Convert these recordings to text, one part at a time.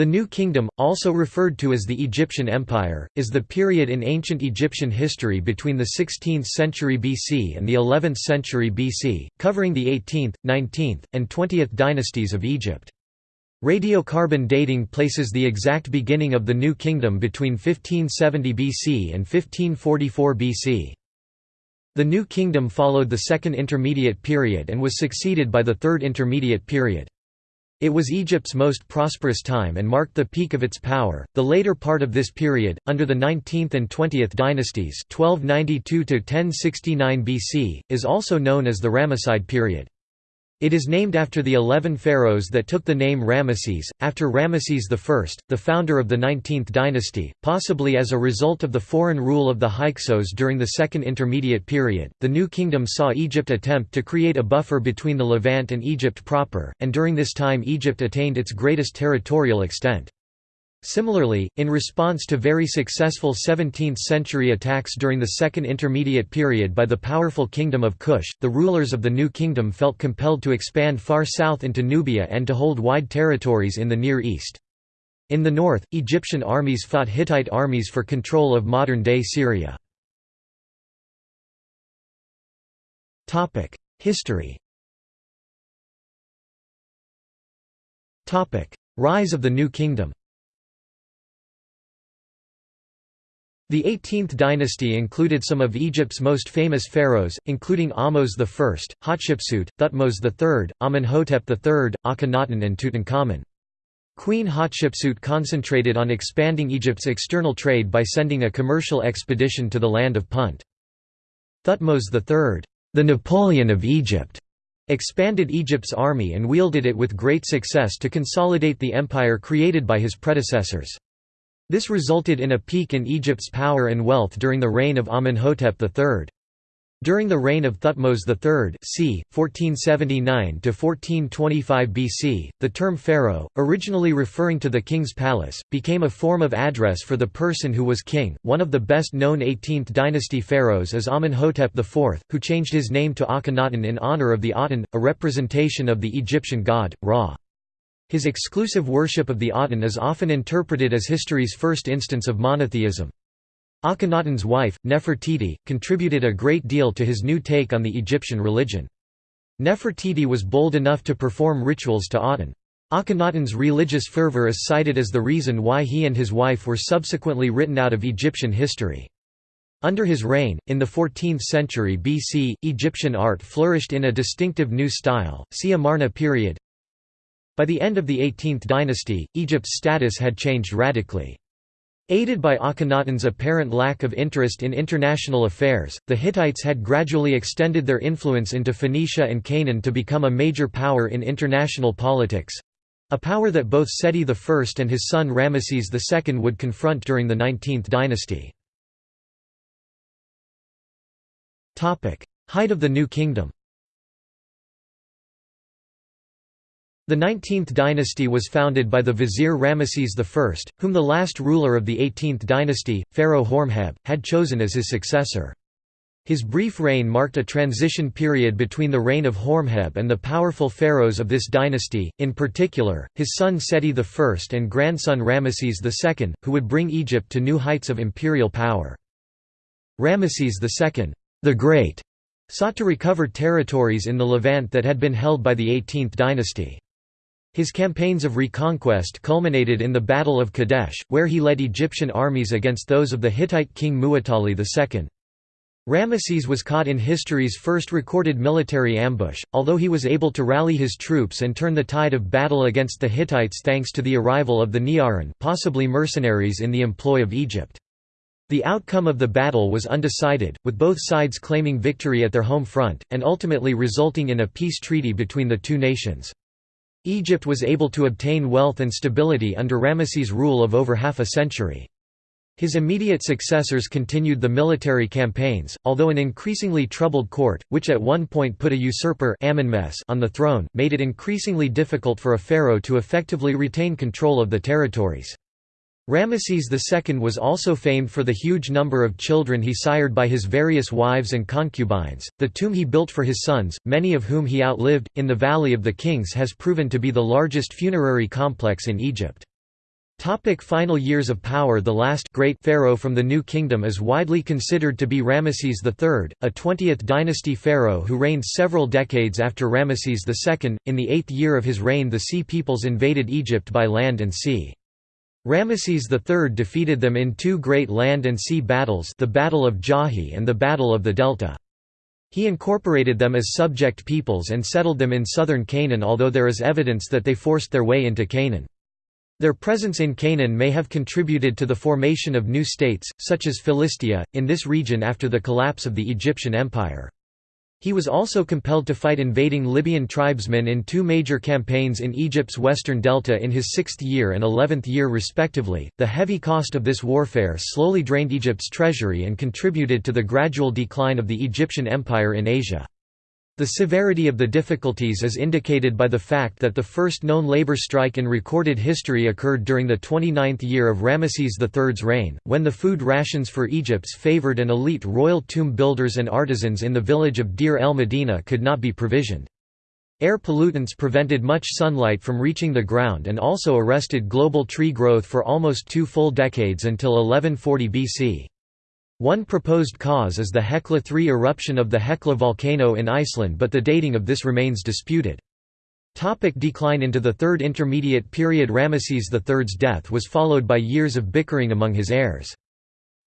The New Kingdom, also referred to as the Egyptian Empire, is the period in ancient Egyptian history between the 16th century BC and the 11th century BC, covering the 18th, 19th, and 20th dynasties of Egypt. Radiocarbon dating places the exact beginning of the New Kingdom between 1570 BC and 1544 BC. The New Kingdom followed the Second Intermediate Period and was succeeded by the Third Intermediate Period. It was Egypt's most prosperous time and marked the peak of its power. The later part of this period, under the 19th and 20th dynasties, 1292 to 1069 BC, is also known as the Ramesside period. It is named after the eleven pharaohs that took the name Ramesses, after Ramesses I, the founder of the 19th dynasty, possibly as a result of the foreign rule of the Hyksos during the Second Intermediate Period. The New Kingdom saw Egypt attempt to create a buffer between the Levant and Egypt proper, and during this time Egypt attained its greatest territorial extent. Similarly, in response to very successful 17th-century attacks during the Second Intermediate Period by the powerful Kingdom of Kush, the rulers of the New Kingdom felt compelled to expand far south into Nubia and to hold wide territories in the Near East. In the north, Egyptian armies fought Hittite armies for control of modern-day Syria. History Rise of the New Kingdom The 18th dynasty included some of Egypt's most famous pharaohs, including Ahmose I, Hatshepsut, Thutmose III, Amenhotep III, Akhenaten and Tutankhamun. Queen Hatshepsut concentrated on expanding Egypt's external trade by sending a commercial expedition to the land of Punt. Thutmose III, the Napoleon of Egypt, expanded Egypt's army and wielded it with great success to consolidate the empire created by his predecessors. This resulted in a peak in Egypt's power and wealth during the reign of Amenhotep III. During the reign of Thutmose III c. 1479–1425 BC, the term pharaoh, originally referring to the king's palace, became a form of address for the person who was king. One of the best-known 18th dynasty pharaohs is Amenhotep IV, who changed his name to Akhenaten in honor of the Aten, a representation of the Egyptian god, Ra. His exclusive worship of the Aten is often interpreted as history's first instance of monotheism. Akhenaten's wife, Nefertiti, contributed a great deal to his new take on the Egyptian religion. Nefertiti was bold enough to perform rituals to Aten. Akhenaten's religious fervor is cited as the reason why he and his wife were subsequently written out of Egyptian history. Under his reign, in the 14th century BC, Egyptian art flourished in a distinctive new style, see Amarna period. By the end of the 18th dynasty, Egypt's status had changed radically. Aided by Akhenaten's apparent lack of interest in international affairs, the Hittites had gradually extended their influence into Phoenicia and Canaan to become a major power in international politics—a power that both Seti I and his son Ramesses II would confront during the 19th dynasty. Height of the New Kingdom The 19th dynasty was founded by the vizier Ramesses I, whom the last ruler of the 18th dynasty, Pharaoh Horemheb, had chosen as his successor. His brief reign marked a transition period between the reign of Horemheb and the powerful pharaohs of this dynasty, in particular, his son Seti I and grandson Ramesses II, who would bring Egypt to new heights of imperial power. Ramesses II, the Great, sought to recover territories in the Levant that had been held by the 18th dynasty. His campaigns of reconquest culminated in the Battle of Kadesh, where he led Egyptian armies against those of the Hittite king Muwatalli II. Ramesses was caught in history's first recorded military ambush, although he was able to rally his troops and turn the tide of battle against the Hittites thanks to the arrival of the Ne'arin possibly mercenaries in the employ of Egypt. The outcome of the battle was undecided, with both sides claiming victory at their home front, and ultimately resulting in a peace treaty between the two nations. Egypt was able to obtain wealth and stability under Ramesses' rule of over half a century. His immediate successors continued the military campaigns, although an increasingly troubled court, which at one point put a usurper on the throne, made it increasingly difficult for a pharaoh to effectively retain control of the territories. Ramesses II was also famed for the huge number of children he sired by his various wives and concubines. The tomb he built for his sons, many of whom he outlived, in the Valley of the Kings has proven to be the largest funerary complex in Egypt. Topic final years of power The last great pharaoh from the New Kingdom is widely considered to be Ramesses III, a 20th dynasty pharaoh who reigned several decades after Ramesses II. In the eighth year of his reign the Sea peoples invaded Egypt by land and sea. Ramesses III defeated them in two great land and sea battles the Battle of Djahy and the Battle of the Delta. He incorporated them as subject peoples and settled them in southern Canaan although there is evidence that they forced their way into Canaan. Their presence in Canaan may have contributed to the formation of new states, such as Philistia, in this region after the collapse of the Egyptian Empire. He was also compelled to fight invading Libyan tribesmen in two major campaigns in Egypt's western delta in his sixth year and eleventh year respectively. The heavy cost of this warfare slowly drained Egypt's treasury and contributed to the gradual decline of the Egyptian Empire in Asia. The severity of the difficulties is indicated by the fact that the first known labor strike in recorded history occurred during the 29th year of Ramesses III's reign, when the food rations for Egypt's favored and elite royal tomb builders and artisans in the village of Deir el Medina could not be provisioned. Air pollutants prevented much sunlight from reaching the ground and also arrested global tree growth for almost two full decades until 1140 BC. One proposed cause is the Hekla III eruption of the Hekla volcano in Iceland but the dating of this remains disputed. Topic decline Into the Third Intermediate Period Ramesses III's death was followed by years of bickering among his heirs.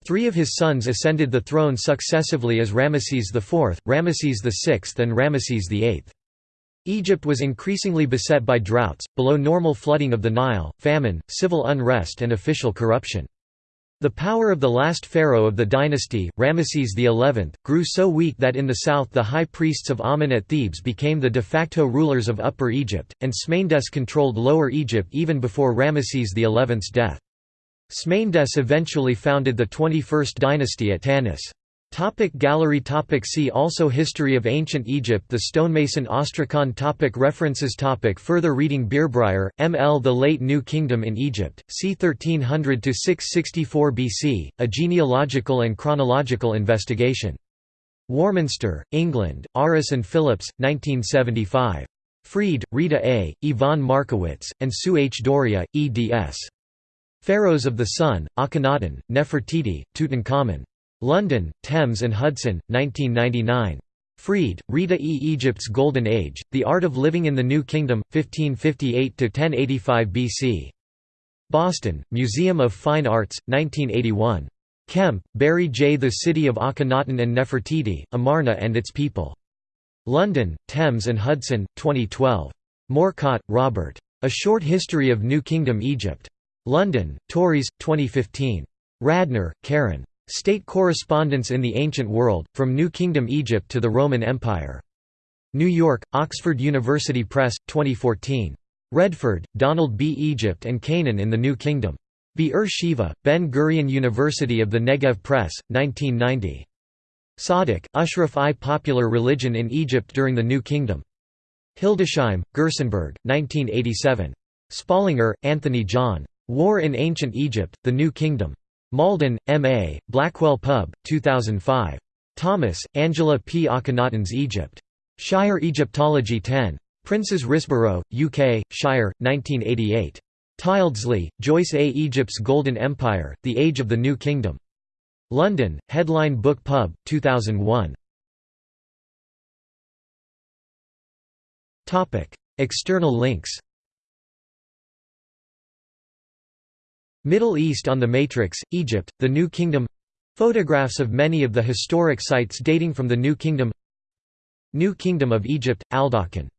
Three of his sons ascended the throne successively as Ramesses IV, Ramesses VI and Ramesses VIII. Egypt was increasingly beset by droughts, below normal flooding of the Nile, famine, civil unrest and official corruption. The power of the last pharaoh of the dynasty, Ramesses XI, grew so weak that in the south the high priests of Amen at Thebes became the de facto rulers of Upper Egypt, and Smendes controlled Lower Egypt even before Ramesses XI's death. Smendes eventually founded the 21st dynasty at Tanis. Topic gallery topic See also History of Ancient Egypt The stonemason Ostracon topic References topic Further reading Bierbrier, M. L. The Late New Kingdom in Egypt, c. 1300–664 BC, A Genealogical and Chronological Investigation. Warminster, England, Aris and Phillips, 1975. Freed, Rita A., Yvonne Markowitz, and Sue H. D'Auria, eds. Pharaohs of the Sun, Akhenaten, Nefertiti, Tutankhamun. London, Thames and Hudson, 1999. Freed, Rita E. Egypt's Golden Age, The Art of Living in the New Kingdom, 1558–1085 BC. Boston, Museum of Fine Arts, 1981. Kemp, Barry J. The City of Akhenaten and Nefertiti, Amarna and Its People. London, Thames and Hudson, 2012. Morkot, Robert. A Short History of New Kingdom Egypt. London, Tauris, 2015. Radner, Karen. State Correspondence in the Ancient World, From New Kingdom Egypt to the Roman Empire. New York, Oxford University Press, 2014. Redford, Donald B. Egypt and Canaan in the New Kingdom. Be'er Sheva, Ben-Gurion University of the Negev Press, 1990. Sadek, Ashraf I. Popular Religion in Egypt during the New Kingdom. Hildesheim, Gerstenberg, 1987. Spalinger, Anthony John. War in Ancient Egypt, The New Kingdom. Malden, M.A., Blackwell Pub, 2005. Thomas, Angela P. Akhenaten's Egypt. Shire Egyptology 10. Prince's Risborough, UK, Shire, 1988. Tyldesley, Joyce A. Egypt's Golden Empire, The Age of the New Kingdom. London, Headline Book Pub, 2001. External links Middle East on the Matrix, Egypt, the New Kingdom. Photographs of many of the historic sites dating from the New Kingdom. New Kingdom of Egypt, Aldokkan